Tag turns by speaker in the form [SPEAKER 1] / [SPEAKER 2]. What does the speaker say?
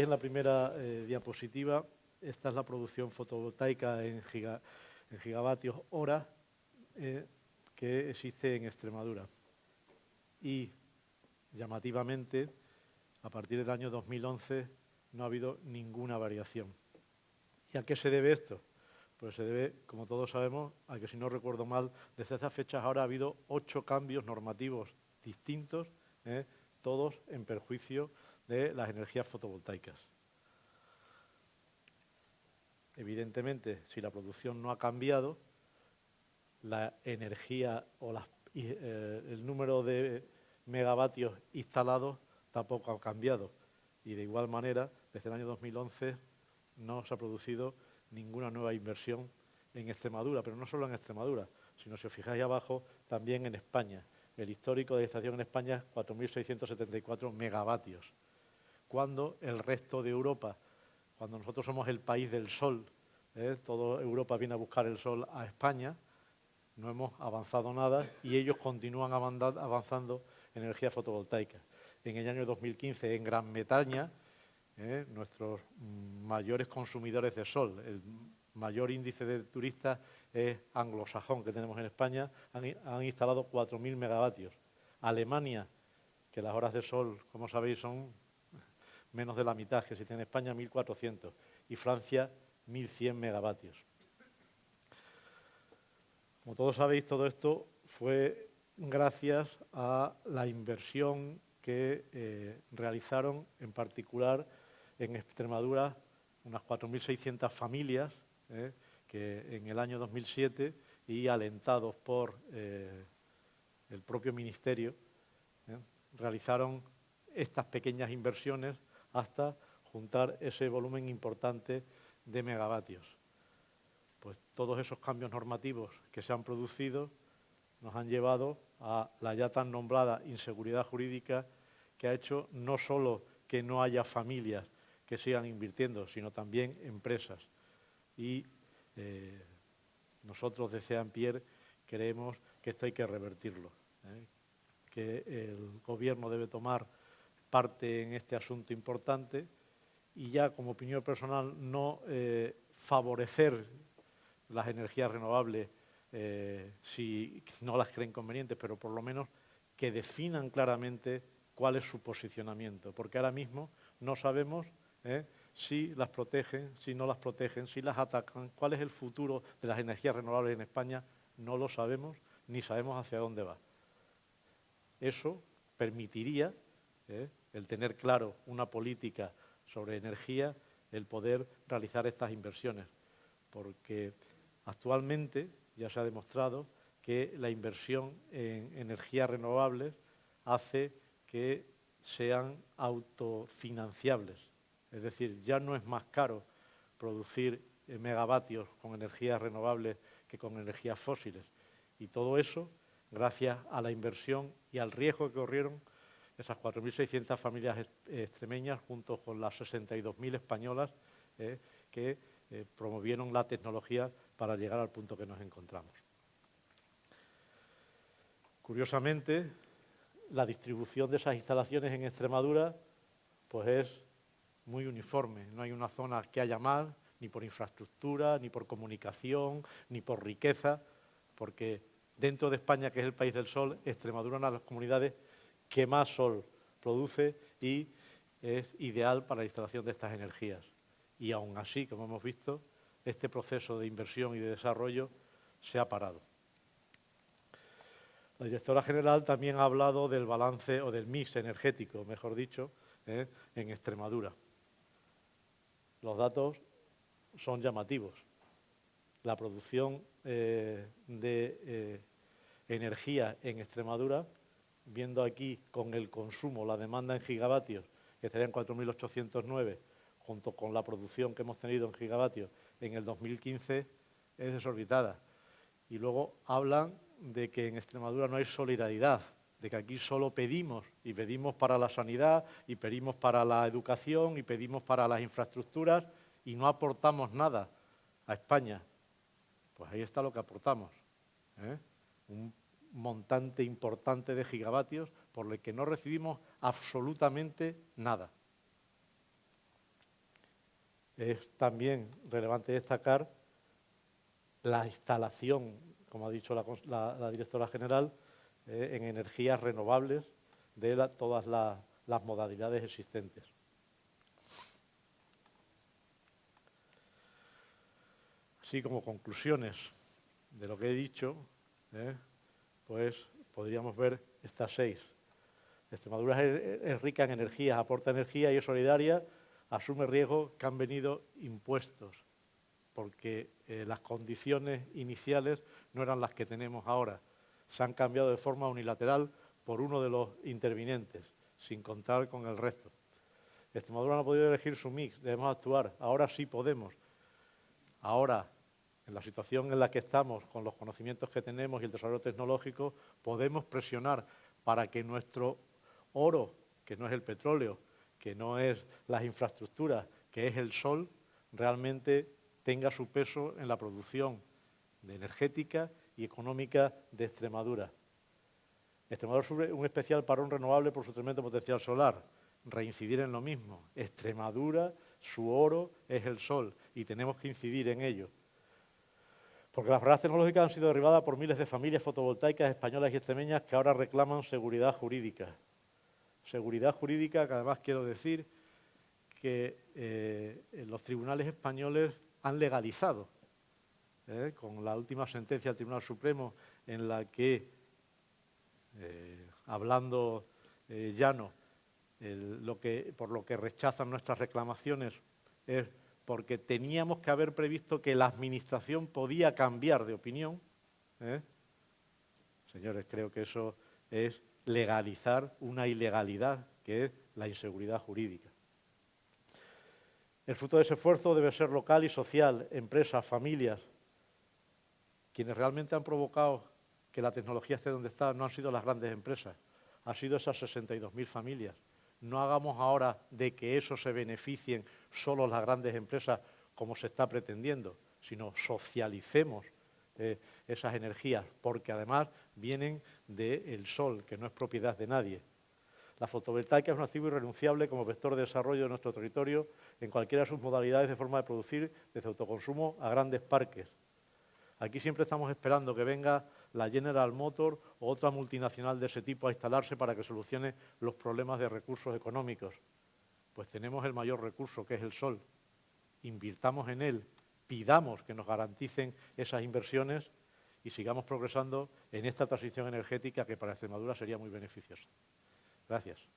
[SPEAKER 1] en la primera eh, diapositiva, esta es la producción fotovoltaica en, gigavatios hora eh, que existe en Extremadura. Y llamativamente, a partir del año 2011 no ha habido ninguna variación. ¿Y a qué se debe esto? Pues se debe, como todos sabemos, a que si no recuerdo mal, desde esas fechas ahora ha habido ocho cambios normativos distintos, ¿eh? todos en perjuicio de las energías fotovoltaicas. Evidentemente, si la producción no ha cambiado, la energía o eh, el número de megavatios instalados tampoco ha cambiado. Y de igual manera, desde el año 2011 no se ha producido ninguna nueva inversión en Extremadura, pero no solo en Extremadura, sino si os fijáis abajo, también en España. El histórico de estación en España es 4.674 megavatios, cuando el resto de Europa, cuando nosotros somos el país del sol, ¿eh? toda Europa viene a buscar el sol a España, no hemos avanzado nada y ellos continúan avanzando en energía fotovoltaica. En el año 2015, en Gran Bretaña, ¿eh? nuestros mayores consumidores de sol, el mayor índice de turistas es anglosajón que tenemos en España, han, instalado 4.000 megavatios. Alemania, que las horas de sol, como sabéis, son menos de la mitad que existe en España, 1.400. Y Francia, 1.100 megavatios. Como todos sabéis, todo esto fue gracias a la inversión que eh, realizaron, en particular en Extremadura, unas 4.600 familias eh, que en el año 2007 y alentados por eh, el propio Ministerio, realizaron estas pequeñas inversiones hasta juntar ese volumen importante de megavatios. Pues todos esos cambios normativos que se han producido nos han llevado a la ya tan nombrada inseguridad jurídica que ha hecho no solo que no haya familias que sigan invirtiendo, sino también empresas. Y eh, nosotros de Pierre creemos que esto hay que revertirlo, ¿eh? que el gobierno debe tomar parte en este asunto importante y ya como opinión personal no eh, favorecer las energías renovables eh, si no las creen convenientes, pero por lo menos que definan claramente cuál es su posicionamiento, porque ahora mismo no sabemos ¿eh? si las protegen, si no las protegen, si las atacan, cuál es el futuro de las energías renovables en España, no lo sabemos ni sabemos hacia dónde va. Eso permitiría el tener claro una política sobre energía, el poder realizar estas inversiones, porque actualmente ya se ha demostrado que la inversión en energías renovables hace que sean autofinanciables, es decir, ya no es más caro producir megavatios con energías renovables que con energías fósiles. Y todo eso gracias a la inversión y al riesgo que corrieron esas 4.600 familias extremeñas junto con las 62.000 españolas eh, que eh, promovieron la tecnología para llegar al punto que nos encontramos. Curiosamente, la distribución de esas instalaciones en Extremadura pues es muy uniforme. No hay una zona que haya más, ni por infraestructura, ni por comunicación, ni por riqueza, porque dentro de España, que es el país del sol, Extremadura es una de las comunidades que más sol produce y es ideal para la instalación de estas energías. Y aún así, como hemos visto, este proceso de inversión y de desarrollo se ha parado. La directora general también ha hablado del balance o del mix energético, mejor dicho, ¿eh? en Extremadura. Los datos son llamativos. La producción eh, de eh, energía en Extremadura viendo aquí con el consumo, la demanda en gigavatios, que estaría en 4.809, junto con la producción que hemos tenido en gigavatios en el 2015, es desorbitada. Y luego hablan de que en Extremadura no hay solidaridad, de que aquí solo pedimos, y pedimos para la sanidad, y pedimos para la educación, y pedimos para las infraestructuras, y no aportamos nada a España. Pues ahí está lo que aportamos. ¿eh? Montante importante de gigavatios por el que no recibimos absolutamente nada. Es también relevante destacar la instalación, como ha dicho la, directora general, eh, en energías renovables de todas las modalidades existentes. Así como conclusiones de lo que he dicho, eh, pues podríamos ver estas seis. Extremadura es, rica en energía, aporta energía y es solidaria, asume riesgos que han venido impuestos, porque eh, las condiciones iniciales no eran las que tenemos ahora. Se han cambiado de forma unilateral por uno de los intervinientes, sin contar con el resto. Extremadura no ha podido elegir su mix, debemos actuar. Ahora sí podemos. Ahora, en la situación en la que estamos, con los conocimientos que tenemos y el desarrollo tecnológico, podemos presionar para que nuestro oro, que no es el petróleo, que no es las infraestructuras, que es el sol, realmente tenga su peso en la producción energética y económica de Extremadura. Extremadura sube un especial parón renovable por su tremendo potencial solar. Reincidir en lo mismo. Extremadura, su oro es el sol y tenemos que incidir en ello. Porque las barreras tecnológicas han sido derribadas por miles de familias fotovoltaicas españolas y extremeñas que ahora reclaman seguridad jurídica. Seguridad jurídica que además quiero decir que eh, los tribunales españoles han legalizado, ¿eh? con la última sentencia del Tribunal Supremo en la que, eh, hablando llano, que, por lo que rechazan nuestras reclamaciones es porque teníamos que haber previsto que la Administración podía cambiar de opinión. ¿eh? Señores, creo que eso es legalizar una ilegalidad, que es la inseguridad jurídica. El fruto de ese esfuerzo debe ser local y social, empresas, familias. Quienes realmente han provocado que la tecnología esté donde está no han sido las grandes empresas, han sido esas 62.000 familias no hagamos ahora de que eso se beneficien solo las grandes empresas como se está pretendiendo, sino socialicemos eh, esas energías, porque además vienen del sol, que no es propiedad de nadie. La fotovoltaica es un activo irrenunciable como vector de desarrollo de nuestro territorio en cualquiera de sus modalidades de forma de producir, desde autoconsumo a grandes parques. Aquí siempre estamos esperando que venga la General Motor o otra multinacional de ese tipo a instalarse para que solucione los problemas de recursos económicos. Pues tenemos el mayor recurso, que es el sol. Invirtamos en él, pidamos que nos garanticen esas inversiones y sigamos progresando en esta transición energética que para Extremadura sería muy beneficiosa. Gracias.